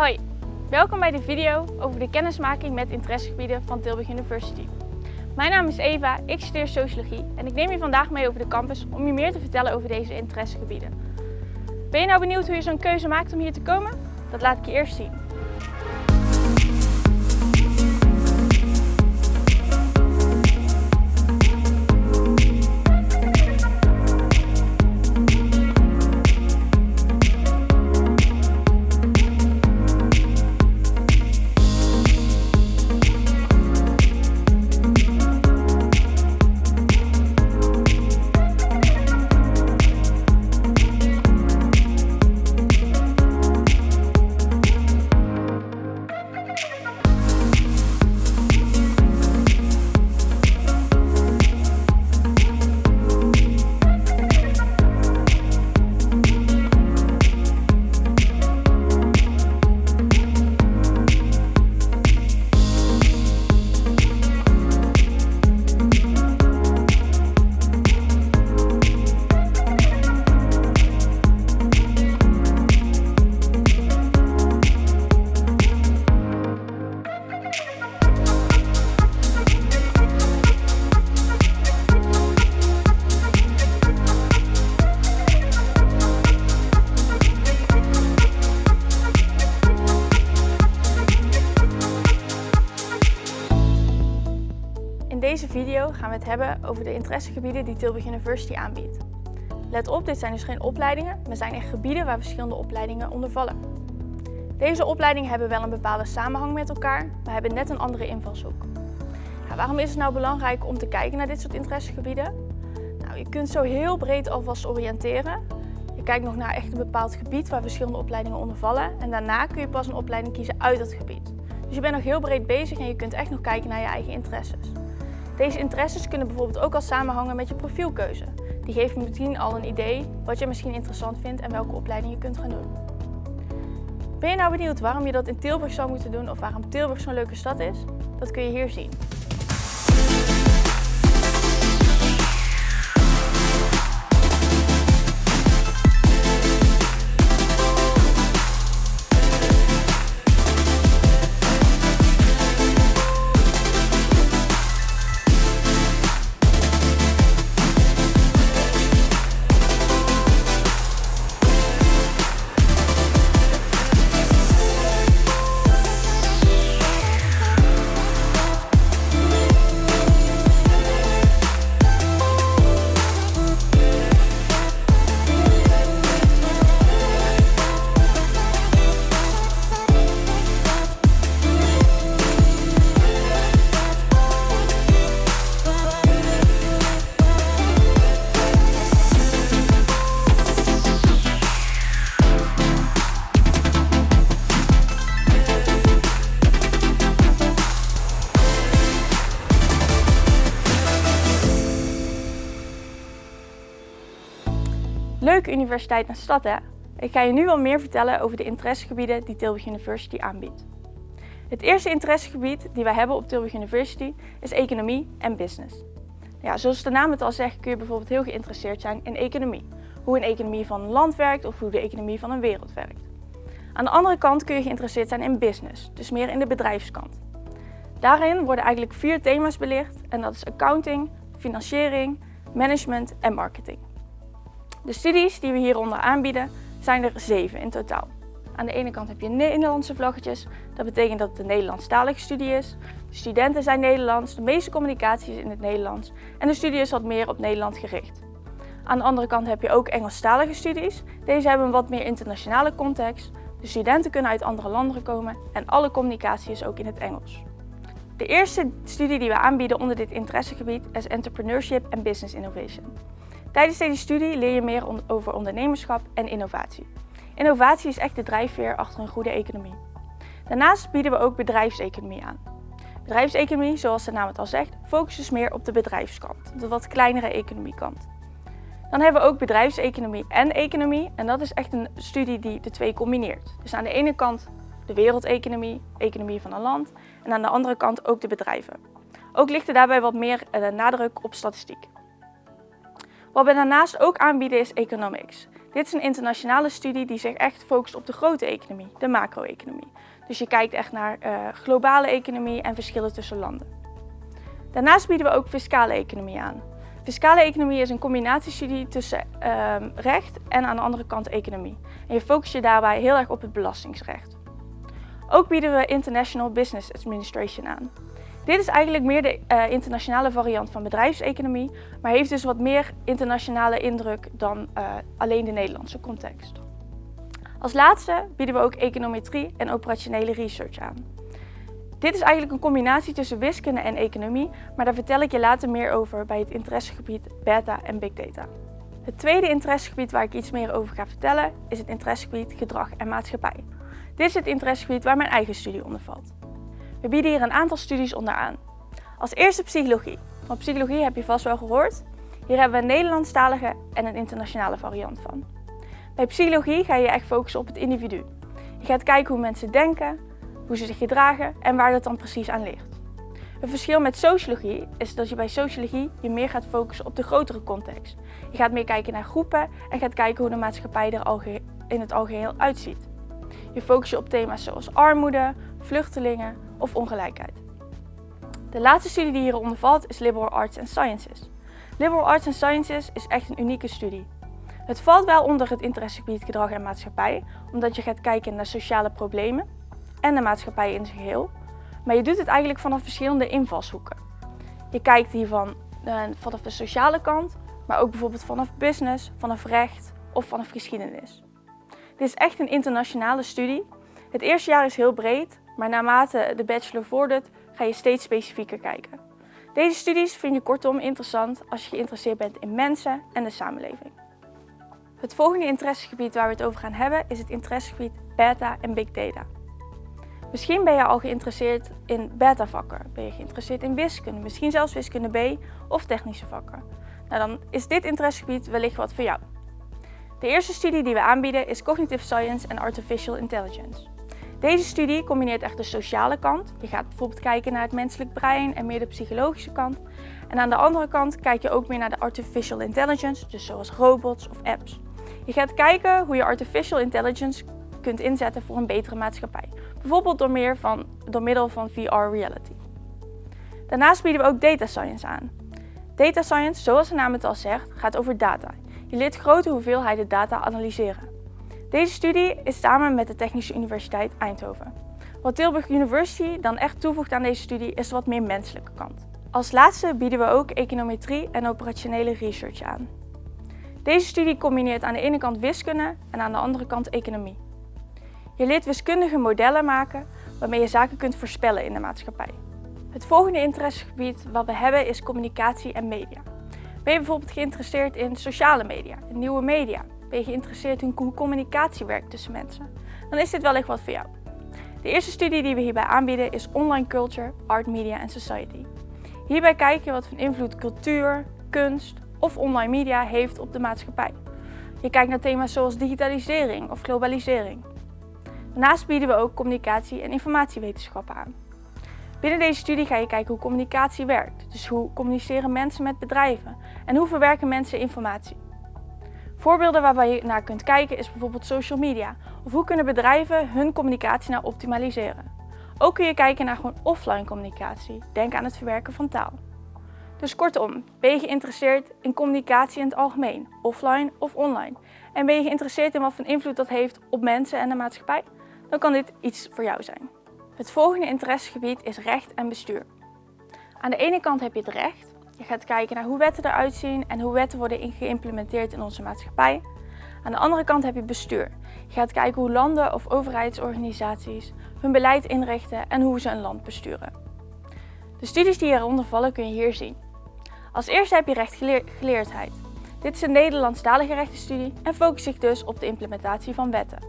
Hoi, welkom bij de video over de kennismaking met interessegebieden van Tilburg University. Mijn naam is Eva, ik studeer Sociologie en ik neem je vandaag mee over de campus om je meer te vertellen over deze interessegebieden. Ben je nou benieuwd hoe je zo'n keuze maakt om hier te komen? Dat laat ik je eerst zien. Hebben over de interessegebieden die Tilburg University aanbiedt. Let op, dit zijn dus geen opleidingen, maar zijn echt gebieden waar verschillende opleidingen onder vallen. Deze opleidingen hebben wel een bepaalde samenhang met elkaar, maar hebben net een andere invalshoek. Ja, waarom is het nou belangrijk om te kijken naar dit soort interessegebieden? Nou, je kunt zo heel breed alvast oriënteren. Je kijkt nog naar echt een bepaald gebied waar verschillende opleidingen onder vallen en daarna kun je pas een opleiding kiezen uit dat gebied. Dus je bent nog heel breed bezig en je kunt echt nog kijken naar je eigen interesses. Deze interesses kunnen bijvoorbeeld ook al samenhangen met je profielkeuze. Die geeft meteen al een idee wat je misschien interessant vindt en welke opleiding je kunt gaan doen. Ben je nou benieuwd waarom je dat in Tilburg zou moeten doen of waarom Tilburg zo'n leuke stad is? Dat kun je hier zien. Leuke universiteit en stad hè? Ik ga je nu wel meer vertellen over de interessegebieden die Tilburg University aanbiedt. Het eerste interessegebied die wij hebben op Tilburg University is economie en business. Ja, zoals de naam het al zegt kun je bijvoorbeeld heel geïnteresseerd zijn in economie. Hoe een economie van een land werkt of hoe de economie van een wereld werkt. Aan de andere kant kun je geïnteresseerd zijn in business, dus meer in de bedrijfskant. Daarin worden eigenlijk vier thema's belicht en dat is accounting, financiering, management en marketing. De studies die we hieronder aanbieden zijn er zeven in totaal. Aan de ene kant heb je Nederlandse vlaggetjes. Dat betekent dat het een Nederlandstalige studie is. De studenten zijn Nederlands, de meeste communicatie is in het Nederlands en de studie is wat meer op Nederland gericht. Aan de andere kant heb je ook Engelstalige studies. Deze hebben een wat meer internationale context. De studenten kunnen uit andere landen komen en alle communicatie is ook in het Engels. De eerste studie die we aanbieden onder dit interessegebied is Entrepreneurship and Business Innovation. Tijdens deze studie leer je meer over ondernemerschap en innovatie. Innovatie is echt de drijfveer achter een goede economie. Daarnaast bieden we ook bedrijfseconomie aan. Bedrijfseconomie, zoals de naam het al zegt, focust dus meer op de bedrijfskant, de wat kleinere economiekant. Dan hebben we ook bedrijfseconomie en economie en dat is echt een studie die de twee combineert. Dus aan de ene kant de wereldeconomie, economie van een land en aan de andere kant ook de bedrijven. Ook ligt er daarbij wat meer eh, nadruk op statistiek. Wat we daarnaast ook aanbieden is economics. Dit is een internationale studie die zich echt focust op de grote economie, de macro-economie. Dus je kijkt echt naar uh, globale economie en verschillen tussen landen. Daarnaast bieden we ook fiscale economie aan. Fiscale economie is een combinatiestudie tussen uh, recht en aan de andere kant economie. En je focust je daarbij heel erg op het belastingsrecht. Ook bieden we International Business Administration aan. Dit is eigenlijk meer de uh, internationale variant van bedrijfseconomie, maar heeft dus wat meer internationale indruk dan uh, alleen de Nederlandse context. Als laatste bieden we ook econometrie en operationele research aan. Dit is eigenlijk een combinatie tussen wiskunde en economie, maar daar vertel ik je later meer over bij het interessegebied beta en big data. Het tweede interessegebied waar ik iets meer over ga vertellen is het interessegebied gedrag en maatschappij. Dit is het interessegebied waar mijn eigen studie onder valt. We bieden hier een aantal studies onderaan. Als eerste psychologie. Van psychologie heb je vast wel gehoord. Hier hebben we een Nederlandstalige en een internationale variant van. Bij psychologie ga je echt focussen op het individu. Je gaat kijken hoe mensen denken, hoe ze zich gedragen en waar dat dan precies aan ligt. Het verschil met sociologie is dat je bij sociologie je meer gaat focussen op de grotere context. Je gaat meer kijken naar groepen en gaat kijken hoe de maatschappij er in het algeheel uitziet. Je focust je op thema's zoals armoede, vluchtelingen of ongelijkheid. De laatste studie die hieronder valt is Liberal Arts and Sciences. Liberal Arts and Sciences is echt een unieke studie. Het valt wel onder het interessegebied gedrag en maatschappij, omdat je gaat kijken naar sociale problemen en de maatschappij in zijn geheel. Maar je doet het eigenlijk vanaf verschillende invalshoeken. Je kijkt hiervan uh, vanaf de sociale kant, maar ook bijvoorbeeld vanaf business, vanaf recht of vanaf geschiedenis. Dit is echt een internationale studie. Het eerste jaar is heel breed, maar naarmate de bachelor vordert, ga je steeds specifieker kijken. Deze studies vind je kortom interessant als je geïnteresseerd bent in mensen en de samenleving. Het volgende interessegebied waar we het over gaan hebben is het interessegebied beta en big data. Misschien ben je al geïnteresseerd in beta-vakken, ben je geïnteresseerd in wiskunde, misschien zelfs wiskunde B of technische vakken. Nou, dan is dit interessegebied wellicht wat voor jou. De eerste studie die we aanbieden is Cognitive Science en Artificial Intelligence. Deze studie combineert echt de sociale kant. Je gaat bijvoorbeeld kijken naar het menselijk brein en meer de psychologische kant. En aan de andere kant kijk je ook meer naar de artificial intelligence, dus zoals robots of apps. Je gaat kijken hoe je artificial intelligence kunt inzetten voor een betere maatschappij. Bijvoorbeeld door, meer van, door middel van VR reality. Daarnaast bieden we ook data science aan. Data science, zoals de naam het al zegt, gaat over data. Je leert grote hoeveelheden data analyseren. Deze studie is samen met de Technische Universiteit Eindhoven. Wat Tilburg University dan echt toevoegt aan deze studie is de wat meer menselijke kant. Als laatste bieden we ook econometrie en operationele research aan. Deze studie combineert aan de ene kant wiskunde en aan de andere kant economie. Je leert wiskundige modellen maken waarmee je zaken kunt voorspellen in de maatschappij. Het volgende interessegebied wat we hebben is communicatie en media. Ben je bijvoorbeeld geïnteresseerd in sociale media, in nieuwe media? Ben je geïnteresseerd in hoe communicatie werkt tussen mensen? Dan is dit wellicht wat voor jou. De eerste studie die we hierbij aanbieden is Online Culture, Art, Media and Society. Hierbij kijk je wat voor invloed cultuur, kunst of online media heeft op de maatschappij. Je kijkt naar thema's zoals digitalisering of globalisering. Daarnaast bieden we ook communicatie- en informatiewetenschappen aan. Binnen deze studie ga je kijken hoe communicatie werkt. Dus hoe communiceren mensen met bedrijven en hoe verwerken mensen informatie. Voorbeelden waarbij je naar kunt kijken is bijvoorbeeld social media. Of hoe kunnen bedrijven hun communicatie nou optimaliseren. Ook kun je kijken naar gewoon offline communicatie. Denk aan het verwerken van taal. Dus kortom, ben je geïnteresseerd in communicatie in het algemeen, offline of online? En ben je geïnteresseerd in wat voor invloed dat heeft op mensen en de maatschappij? Dan kan dit iets voor jou zijn. Het volgende interessegebied is recht en bestuur. Aan de ene kant heb je het recht. Je gaat kijken naar hoe wetten eruit zien en hoe wetten worden geïmplementeerd in onze maatschappij. Aan de andere kant heb je bestuur. Je gaat kijken hoe landen of overheidsorganisaties hun beleid inrichten en hoe ze een land besturen. De studies die hieronder vallen kun je hier zien. Als eerste heb je rechtsgeleerdheid. Dit is een Nederlandstalige rechtenstudie en focust zich dus op de implementatie van wetten.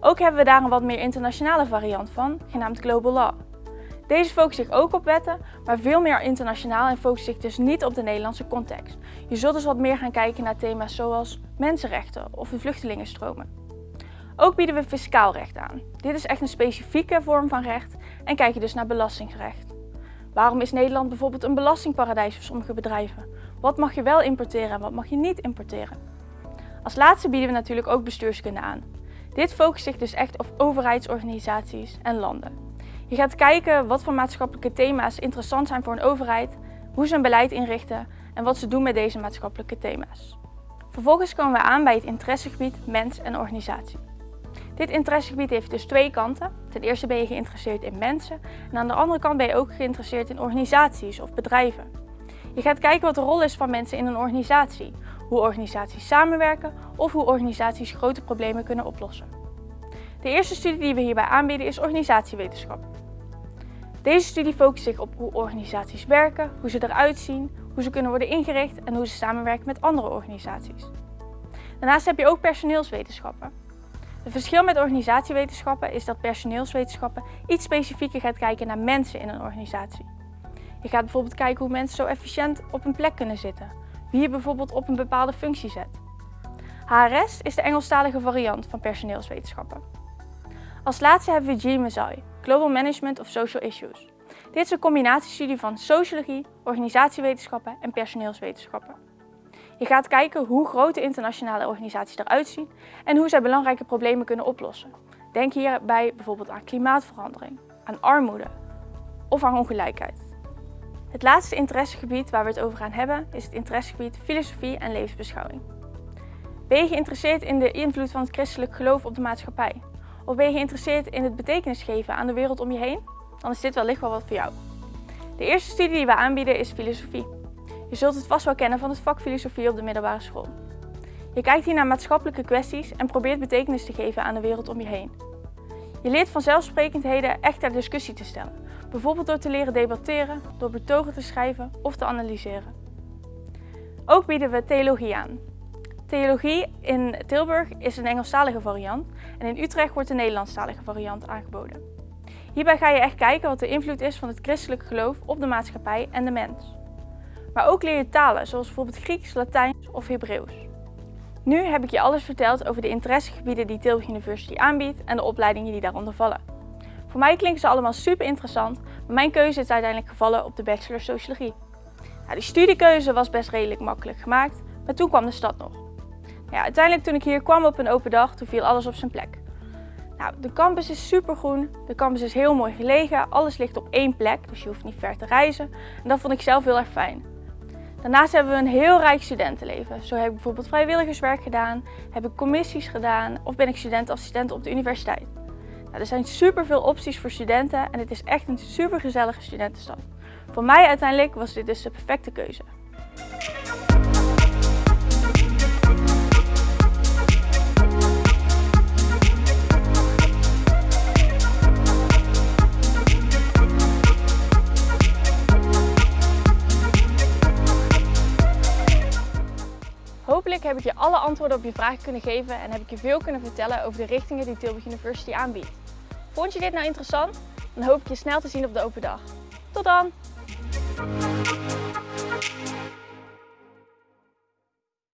Ook hebben we daar een wat meer internationale variant van, genaamd Global Law. Deze focust zich ook op wetten, maar veel meer internationaal en focust zich dus niet op de Nederlandse context. Je zult dus wat meer gaan kijken naar thema's zoals mensenrechten of de vluchtelingenstromen. Ook bieden we fiscaal recht aan. Dit is echt een specifieke vorm van recht en kijk je dus naar belastingsrecht. Waarom is Nederland bijvoorbeeld een belastingparadijs voor sommige bedrijven? Wat mag je wel importeren en wat mag je niet importeren? Als laatste bieden we natuurlijk ook bestuurskunde aan. Dit focust zich dus echt op overheidsorganisaties en landen. Je gaat kijken wat voor maatschappelijke thema's interessant zijn voor een overheid, hoe ze een beleid inrichten en wat ze doen met deze maatschappelijke thema's. Vervolgens komen we aan bij het interessegebied mens en organisatie. Dit interessegebied heeft dus twee kanten. Ten eerste ben je geïnteresseerd in mensen en aan de andere kant ben je ook geïnteresseerd in organisaties of bedrijven. Je gaat kijken wat de rol is van mensen in een organisatie, hoe organisaties samenwerken of hoe organisaties grote problemen kunnen oplossen. De eerste studie die we hierbij aanbieden is organisatiewetenschap. Deze studie focust zich op hoe organisaties werken, hoe ze eruit zien, hoe ze kunnen worden ingericht en hoe ze samenwerken met andere organisaties. Daarnaast heb je ook personeelswetenschappen. Het verschil met organisatiewetenschappen is dat personeelswetenschappen iets specifieker gaat kijken naar mensen in een organisatie. Je gaat bijvoorbeeld kijken hoe mensen zo efficiënt op een plek kunnen zitten, wie je bijvoorbeeld op een bepaalde functie zet. HRS is de Engelstalige variant van personeelswetenschappen. Als laatste hebben we GMSI, Global Management of Social Issues. Dit is een combinatiestudie van sociologie, organisatiewetenschappen en personeelswetenschappen. Je gaat kijken hoe grote internationale organisaties eruit zien en hoe zij belangrijke problemen kunnen oplossen. Denk hierbij bijvoorbeeld aan klimaatverandering, aan armoede of aan ongelijkheid. Het laatste interessegebied waar we het over gaan hebben is het interessegebied filosofie en levensbeschouwing. Ben je geïnteresseerd in de invloed van het christelijk geloof op de maatschappij? Of ben je geïnteresseerd in het betekenis geven aan de wereld om je heen? Dan is dit wellicht wel wat voor jou. De eerste studie die we aanbieden is filosofie. Je zult het vast wel kennen van het vak filosofie op de middelbare school. Je kijkt hier naar maatschappelijke kwesties en probeert betekenis te geven aan de wereld om je heen. Je leert vanzelfsprekendheden echt ter discussie te stellen. Bijvoorbeeld door te leren debatteren, door betogen te schrijven of te analyseren. Ook bieden we theologie aan. Theologie in Tilburg is een Engelstalige variant en in Utrecht wordt een Nederlandstalige variant aangeboden. Hierbij ga je echt kijken wat de invloed is van het christelijk geloof op de maatschappij en de mens. Maar ook leer je talen, zoals bijvoorbeeld Grieks, Latijn of Hebreeuws. Nu heb ik je alles verteld over de interessegebieden die Tilburg University aanbiedt en de opleidingen die daaronder vallen. Voor mij klinken ze allemaal super interessant, maar mijn keuze is uiteindelijk gevallen op de Bachelor Sociologie. Nou, die studiekeuze was best redelijk makkelijk gemaakt, maar toen kwam de stad nog. Ja, uiteindelijk toen ik hier kwam op een open dag, toen viel alles op zijn plek. Nou, de campus is supergroen, de campus is heel mooi gelegen, alles ligt op één plek, dus je hoeft niet ver te reizen. En dat vond ik zelf heel erg fijn. Daarnaast hebben we een heel rijk studentenleven. Zo heb ik bijvoorbeeld vrijwilligerswerk gedaan, heb ik commissies gedaan of ben ik studentassistent op de universiteit. Nou, er zijn superveel opties voor studenten en het is echt een supergezellige studentenstad. Voor mij uiteindelijk was dit dus de perfecte keuze. Heb je alle antwoorden op je vragen kunnen geven en heb ik je veel kunnen vertellen over de richtingen die Tilburg University aanbiedt. Vond je dit nou interessant? Dan hoop ik je snel te zien op de open dag. Tot dan!